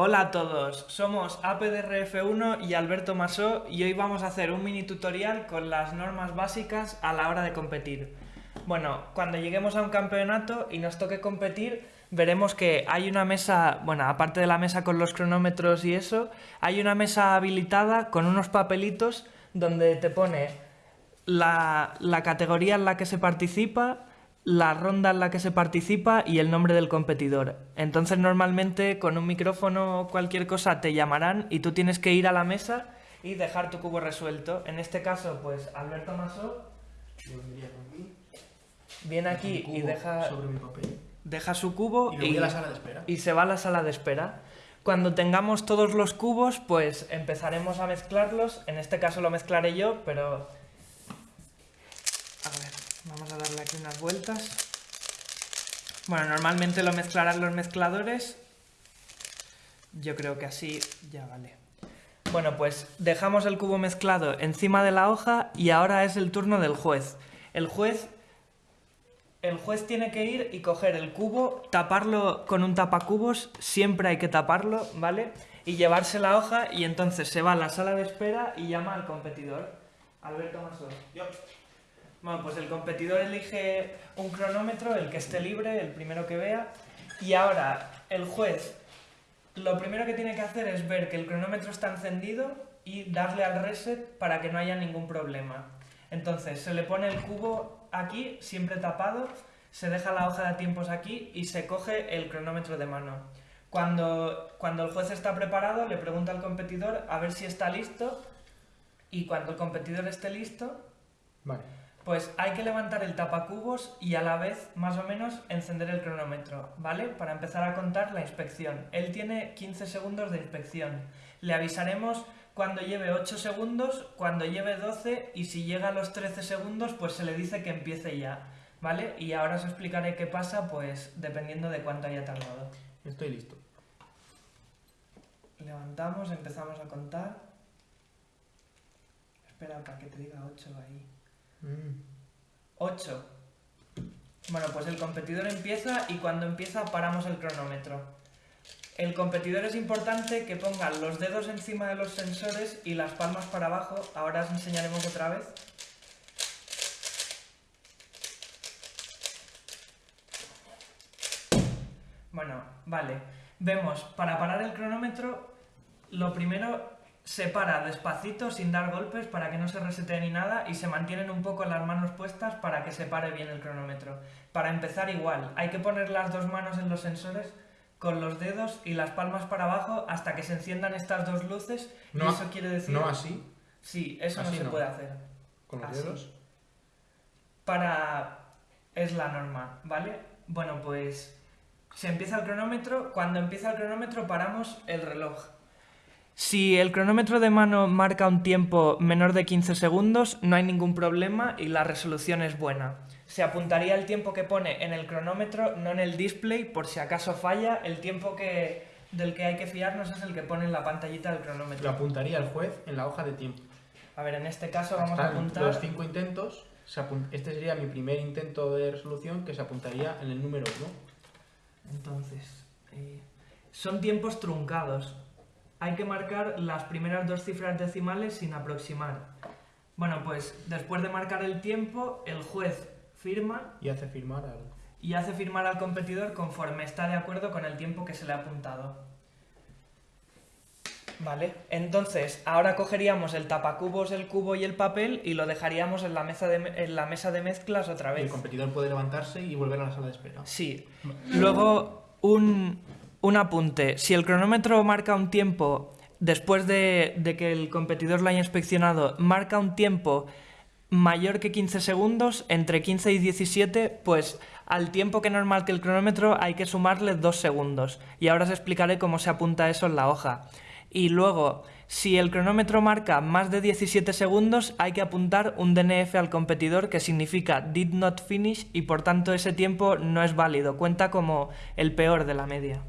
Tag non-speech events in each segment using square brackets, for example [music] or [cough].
Hola a todos, somos APDRF1 y Alberto Masó y hoy vamos a hacer un mini tutorial con las normas básicas a la hora de competir. Bueno, cuando lleguemos a un campeonato y nos toque competir, veremos que hay una mesa, bueno, aparte de la mesa con los cronómetros y eso, hay una mesa habilitada con unos papelitos donde te pone la, la categoría en la que se participa, la ronda en la que se participa y el nombre del competidor. Entonces normalmente con un micrófono o cualquier cosa te llamarán y tú tienes que ir a la mesa y dejar tu cubo resuelto. En este caso, pues Alberto Masó viene aquí y deja, sobre mi papel. deja su cubo Y a la sala de espera. y se va a la sala de espera. Cuando tengamos todos los cubos, pues empezaremos a mezclarlos. En este caso lo mezclaré yo, pero... A ver, vamos a darle aquí unas vueltas. Bueno, normalmente lo mezclarán los mezcladores. Yo creo que así ya vale. Bueno, pues dejamos el cubo mezclado encima de la hoja y ahora es el turno del juez. El juez el juez tiene que ir y coger el cubo, taparlo con un tapacubos, siempre hay que taparlo, ¿vale? Y llevarse la hoja y entonces se va a la sala de espera y llama al competidor. Alberto Masó. Bueno, pues el competidor elige un cronómetro, el que esté libre, el primero que vea, y ahora el juez lo primero que tiene que hacer es ver que el cronómetro está encendido y darle al reset para que no haya ningún problema. Entonces se le pone el cubo aquí, siempre tapado, se deja la hoja de tiempos aquí y se coge el cronómetro de mano. Cuando, cuando el juez está preparado, le pregunta al competidor a ver si está listo y cuando el competidor esté listo, Vale. Pues hay que levantar el tapacubos y a la vez, más o menos, encender el cronómetro, ¿vale? Para empezar a contar la inspección. Él tiene 15 segundos de inspección. Le avisaremos cuando lleve 8 segundos, cuando lleve 12 y si llega a los 13 segundos, pues se le dice que empiece ya, ¿vale? Y ahora os explicaré qué pasa, pues dependiendo de cuánto haya tardado. Estoy listo. Levantamos, empezamos a contar. Espera para que te diga 8 ahí. Mm. 8. Bueno, pues el competidor empieza y cuando empieza paramos el cronómetro. El competidor es importante que ponga los dedos encima de los sensores y las palmas para abajo. Ahora os enseñaremos otra vez. Bueno, vale. Vemos, para parar el cronómetro, lo primero se para despacito, sin dar golpes, para que no se resete ni nada, y se mantienen un poco las manos puestas para que se pare bien el cronómetro. Para empezar igual, hay que poner las dos manos en los sensores con los dedos y las palmas para abajo hasta que se enciendan estas dos luces, y No, eso quiere decir... No así, Sí, eso no se no. puede hacer. con los Así. dedos. para... es la norma, ¿vale? Bueno, pues se empieza el cronómetro, cuando empieza el cronómetro paramos el reloj. Si el cronómetro de mano marca un tiempo menor de 15 segundos, no hay ningún problema y la resolución es buena. Se apuntaría el tiempo que pone en el cronómetro, no en el display, por si acaso falla, el tiempo que, del que hay que fiarnos es el que pone en la pantallita del Lo cronómetro. apuntaría el juez en la hoja de tiempo. A ver, en este caso vamos a apuntar... los cinco intentos. se Este sería mi primer intento de resolución que se apuntaría en el número 1. Entonces, eh, son tiempos truncados. Hay que marcar las primeras dos cifras decimales sin aproximar. Bueno, pues después de marcar el tiempo, el juez firma Y hace firmar al. y hace firmar al competidor conforme está de acuerdo con el tiempo que se le ha apuntado. Vale, entonces ahora cogeríamos el tapacubos, el cubo y el papel y lo dejaríamos en la mesa de, en la mesa de mezclas otra El vez. competidor puede levantarse y volver a la sala de espera. Sí. Luego, un, un apunte. Si el cronómetro marca un tiempo, después de, que el competidor lo haya inspeccionado, marca un tiempo mayor que 15 segundos, entre 15 y 17, pues al tiempo que normal que el cronómetro hay que sumarle 2 segundos. Y ahora os explicaré cómo se apunta eso en la hoja. Y luego, si el cronómetro marca más de 17 segundos, hay que apuntar un DNF al competidor que significa did not finish y por tanto ese tiempo no es válido, cuenta como el peor de la media.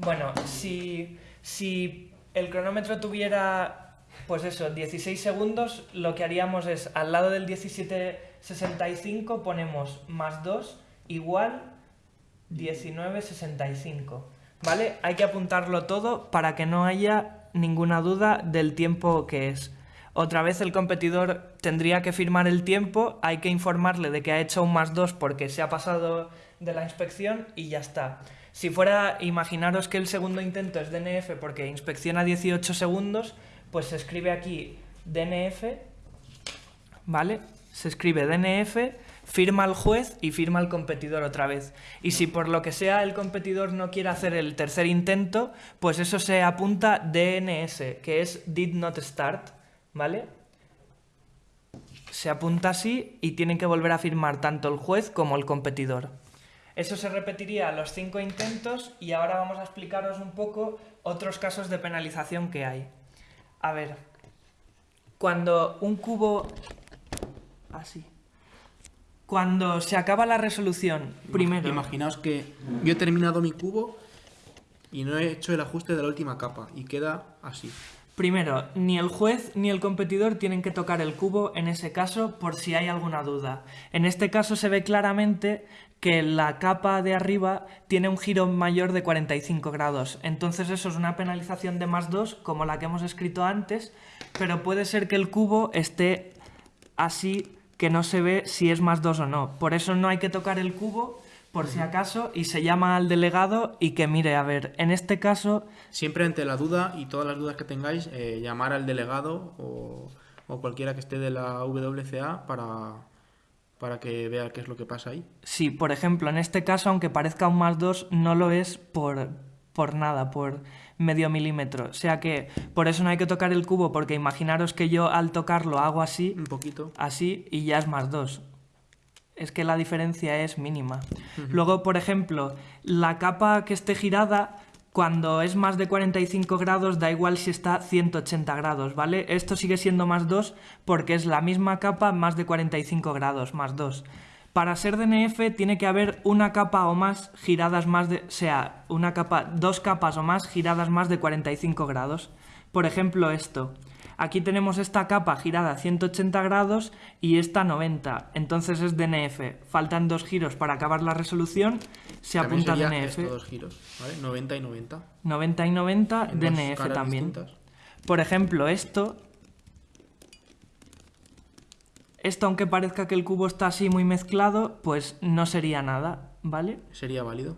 Bueno, si, si el cronómetro tuviera, pues eso, 16 segundos, lo que haríamos es al lado del 17.65 ponemos más 2 igual 19.65. ¿vale? Hay que apuntarlo todo para que no haya ninguna duda del tiempo que es. Otra vez el competidor tendría que firmar el tiempo, hay que informarle de que ha hecho un más 2 porque se ha pasado de la inspección y ya está. Si fuera, imaginaros que el segundo intento es DNF porque inspecciona 18 segundos, pues se escribe aquí DNF, ¿vale? Se escribe DNF, firma el juez y firma el competidor otra vez. Y si por lo que sea el competidor no quiere hacer el tercer intento, pues eso se apunta DNS, que es Did Not Start, ¿vale? Se apunta así y tienen que volver a firmar tanto el juez como el competidor. Eso se repetiría a los cinco intentos y ahora vamos a explicaros un poco otros casos de penalización que hay. A ver, cuando un cubo... Así. Cuando se acaba la resolución, primero... Imaginaos que yo he terminado mi cubo y no he hecho el ajuste de la última capa y queda así. Primero, ni el juez ni el competidor tienen que tocar el cubo en ese caso por si hay alguna duda. En este caso se ve claramente que la capa de arriba tiene un giro mayor de 45 grados. Entonces eso es una penalización de más 2 como la que hemos escrito antes, pero puede ser que el cubo esté así que no se ve si es más 2 o no. Por eso no hay que tocar el cubo por si acaso, y se llama al delegado y que mire, a ver, en este caso... Siempre ante la duda y todas las dudas que tengáis, eh, llamar al delegado o, o, cualquiera que esté de la WCA para, para que vea qué es lo que pasa ahí. Sí, por ejemplo, en este caso, aunque parezca un más 2, no lo es por, por nada, por medio milímetro. O sea que por eso no hay que tocar el cubo, porque imaginaros que yo al tocarlo hago así, un poquito, así y ya es más 2 es que la diferencia es mínima. Luego, por ejemplo, la capa que esté girada, cuando es más de 45 grados, da igual si está 180 grados, ¿vale? Esto sigue siendo más 2 porque es la misma capa más de 45 grados, más 2. Para ser DNF tiene que haber una capa o más giradas más de... O sea, una capa, dos capas o más giradas más de 45 grados. Por ejemplo, esto. Aquí tenemos esta capa girada a 180 grados y esta 90, entonces es DNF. Faltan dos giros para acabar la resolución, se apunta DNF. dos giros, ¿vale? 90 y 90. 90 y 90, DNF también. Por ejemplo, esto... Esto, aunque parezca que el cubo está así muy mezclado, pues no sería nada, ¿vale? Sería válido.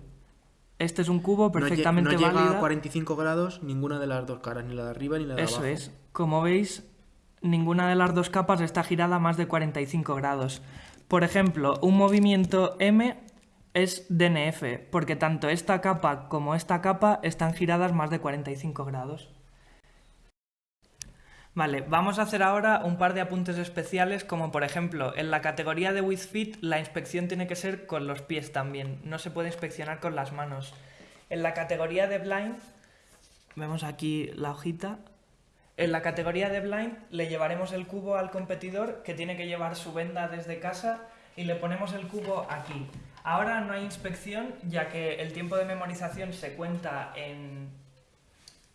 Este es un cubo perfectamente válido. no llega a 45 grados ninguna de las dos caras, ni la de arriba ni la de Eso abajo. Eso es. Como veis, ninguna de las dos capas está girada más de 45 grados. Por ejemplo, un movimiento M es DNF, porque tanto esta capa como esta capa están giradas más de 45 grados. Vale, vamos a hacer ahora un par de apuntes especiales, como por ejemplo, en la categoría de with fit la inspección tiene que ser con los pies también, no se puede inspeccionar con las manos. En la categoría de blind, vemos aquí la hojita, en la categoría de blind le llevaremos el cubo al competidor que tiene que llevar su venda desde casa y le ponemos el cubo aquí. Ahora no hay inspección ya que el tiempo de memorización se cuenta en,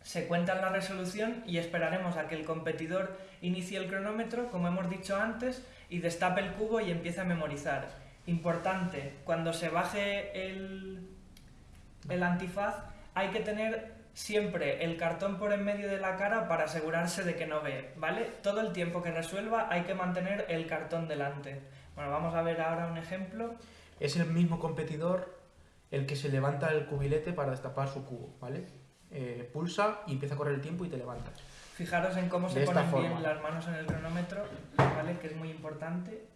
se cuenta en la resolución y esperaremos a que el competidor inicie el cronómetro, como hemos dicho antes, y destape el cubo y empiece a memorizar. Importante, cuando se baje el, el antifaz hay que tener siempre el cartón por en medio de la cara para asegurarse de que no ve, ¿vale? Todo el tiempo que resuelva hay que mantener el cartón delante. Bueno, vamos a ver ahora un ejemplo. Es el mismo competidor el que se levanta el cubilete para destapar su cubo, ¿vale? Eh, pulsa y empieza a correr el tiempo y te levantas. Fijaros en cómo se ponen bien las manos en el cronómetro, ¿vale? Que es muy importante.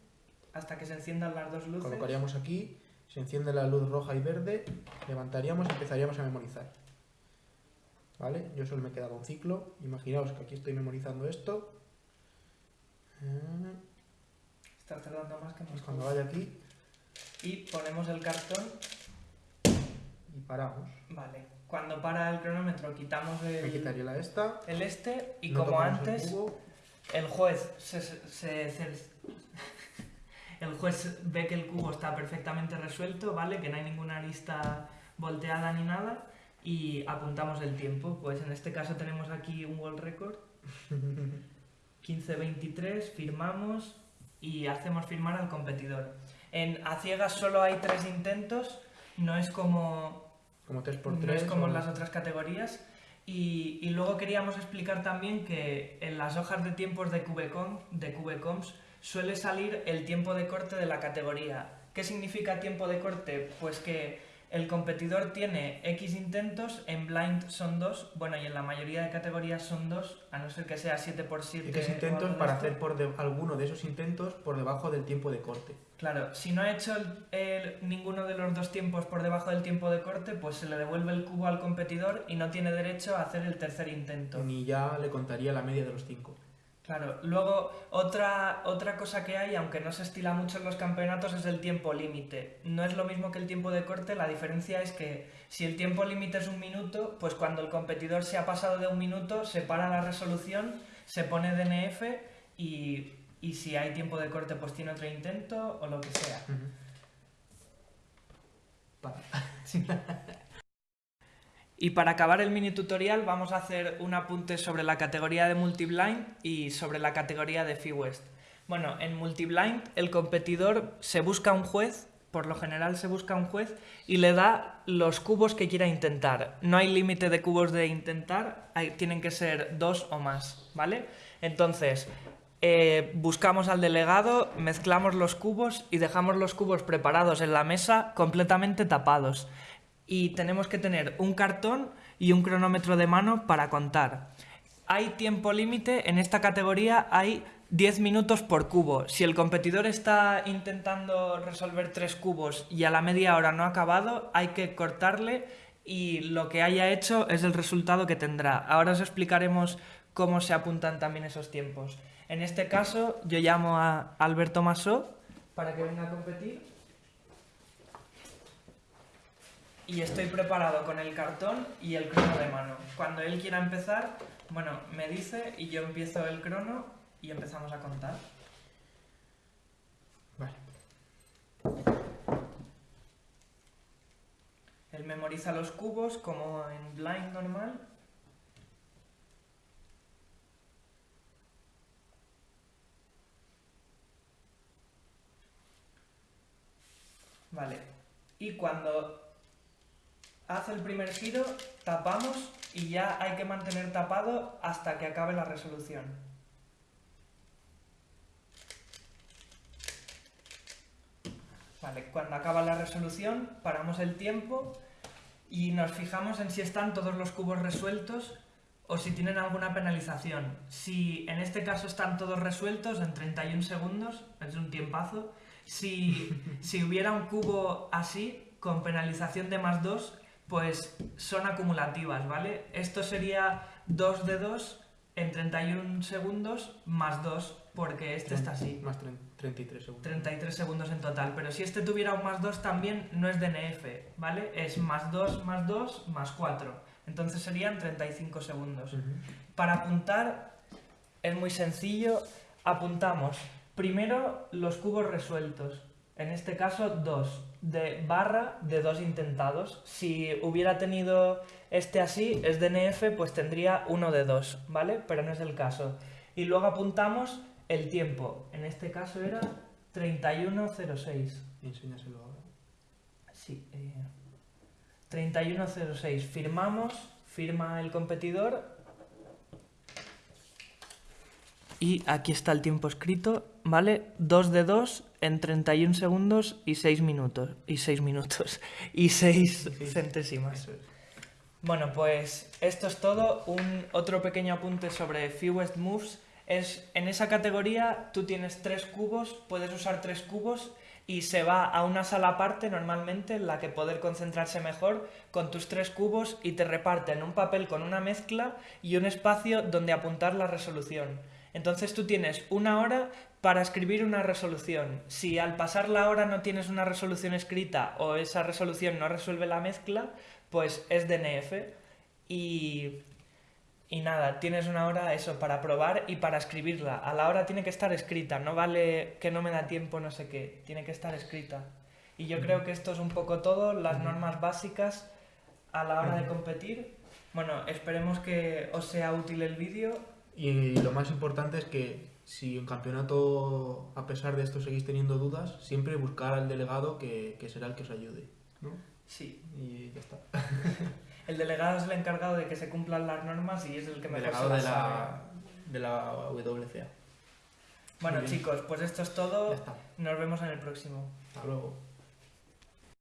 Hasta que se enciendan las dos luces. Colocaríamos aquí, se enciende la luz roja y verde, levantaríamos y empezaríamos a memorizar. ¿Vale? Yo solo me quedaba un ciclo. Imaginaos que aquí estoy memorizando esto. Está tardando más que pues Cuando vaya aquí. Y ponemos el cartón. Y paramos. Vale. Cuando para el cronómetro quitamos el... Me quitaría la esta. El este y como antes... El, juez se, se, el juez ve que el cubo está perfectamente resuelto, ¿vale? Que no hay ninguna arista volteada ni nada y apuntamos el tiempo. Pues en este caso tenemos aquí un world record. [laughs] 15.23, firmamos y hacemos firmar al competidor. En A ciegas solo hay tres intentos, no es como... Como 3x3. no es como o- en las otras categorías. Y, y luego queríamos explicar también que en las hojas de tiempos de QBcom, de QBcoms suele salir el tiempo de corte de la categoría. ¿Qué significa tiempo de corte? Pues que el competidor tiene X intentos, en blind son 2, bueno, y en la mayoría de categorías son 2, a no ser que sea 7x7. X intentos para esto. hacer por de- alguno de esos intentos por debajo del tiempo de corte. Claro, si no ha hecho el- el- ninguno de los dos tiempos por debajo del tiempo de corte, pues se le devuelve el cubo al competidor y no tiene derecho a hacer el tercer intento. Ni ya le contaría la media de los 5. Claro, luego otra, otra cosa que hay, aunque no se estila mucho en los campeonatos, es el tiempo límite. No es lo mismo que el tiempo de corte, la diferencia es que si el tiempo límite es un minuto, pues cuando el competidor se ha pasado de un minuto, se para la resolución, se pone DNF y, y si hay tiempo de corte, pues tiene otro intento o lo que sea. [laughs] Y para acabar el mini tutorial vamos a hacer un apunte sobre la categoría de multiblind y sobre la categoría de Fee West. Bueno, en multiblind el competidor se busca un juez, por lo general se busca un juez y le da los cubos que quiera intentar. No hay límite de cubos de intentar, tienen que ser dos o más, ¿vale? Entonces, eh, buscamos al delegado, mezclamos los cubos y dejamos los cubos preparados en la mesa completamente tapados y tenemos que tener un cartón y un cronómetro de mano para contar. Hay tiempo límite, en esta categoría hay 10 minutos por cubo. Si el competidor está intentando resolver tres cubos y a la media hora no ha acabado, hay que cortarle y lo que haya hecho es el resultado que tendrá. Ahora os explicaremos cómo se apuntan también esos tiempos. En este caso, yo llamo a Alberto Masó para que venga a competir. Y estoy preparado con el cartón y el crono de mano. Cuando él quiera empezar, bueno, me dice y yo empiezo el crono y empezamos a contar. Vale. Él memoriza los cubos como en blind normal. Vale. Y cuando hace el primer giro, tapamos y ya hay que mantener tapado hasta que acabe la resolución. Vale, cuando acaba la resolución, paramos el tiempo y nos fijamos en si están todos los cubos resueltos o si tienen alguna penalización. Si en este caso están todos resueltos en 31 segundos, es un tiempazo. Si, si hubiera un cubo así, con penalización de más 2, pues son acumulativas, ¿vale? Esto sería 2 de 2 en 31 segundos más 2, porque este está así. Más tre- 33 segundos. 33 segundos en total. Pero si este tuviera un más 2 también no es DNF, ¿vale? Es más 2 más 2 más 4. Entonces serían 35 segundos. Ujú. Para apuntar es muy sencillo. Apuntamos primero los cubos resueltos. En este caso, dos. De barra de dos intentados. Si hubiera tenido este así, es DNF, pues tendría uno de dos, ¿vale? Pero no es el caso. Y luego apuntamos el tiempo. En este caso era 3106. Enséñaselo ahora. Sí. eh, 3106. Firmamos, firma el competidor. Y aquí está el tiempo escrito, ¿vale? 2 de 2 en 31 segundos y 6 minutos. Y 6 minutos. Y 6 Sí. centésimas. Bueno, pues esto es todo. Un otro pequeño apunte sobre Fewest Moves es en esa categoría tú tienes tres cubos, puedes usar tres cubos y se va a una sala aparte normalmente en la que poder concentrarse mejor con tus tres cubos y te reparten un papel con una mezcla y un espacio donde apuntar la resolución. Entonces tú tienes una hora para escribir una resolución. Si al pasar la hora no tienes una resolución escrita o esa resolución no resuelve la mezcla, pues es DNF y, y nada, tienes una hora eso para probar y para escribirla. A la hora tiene que estar escrita, no vale que no me da tiempo no sé qué, tiene que estar escrita. Y yo creo que esto es un poco todo, las normas básicas a la hora de competir. Bueno, esperemos que os sea útil el vídeo. Y lo más importante es que si en campeonato, a pesar de esto, seguís teniendo dudas, siempre buscar al delegado que, que será el que os ayude. ¿no? Sí. Y ya está. [laughs] El delegado es el encargado de que se cumplan las normas y es el que mejor Delegado se de las sabe. la, de la WCA. Bueno chicos, pues esto es Ya todo. está. Nos vemos en el próximo. Hasta luego.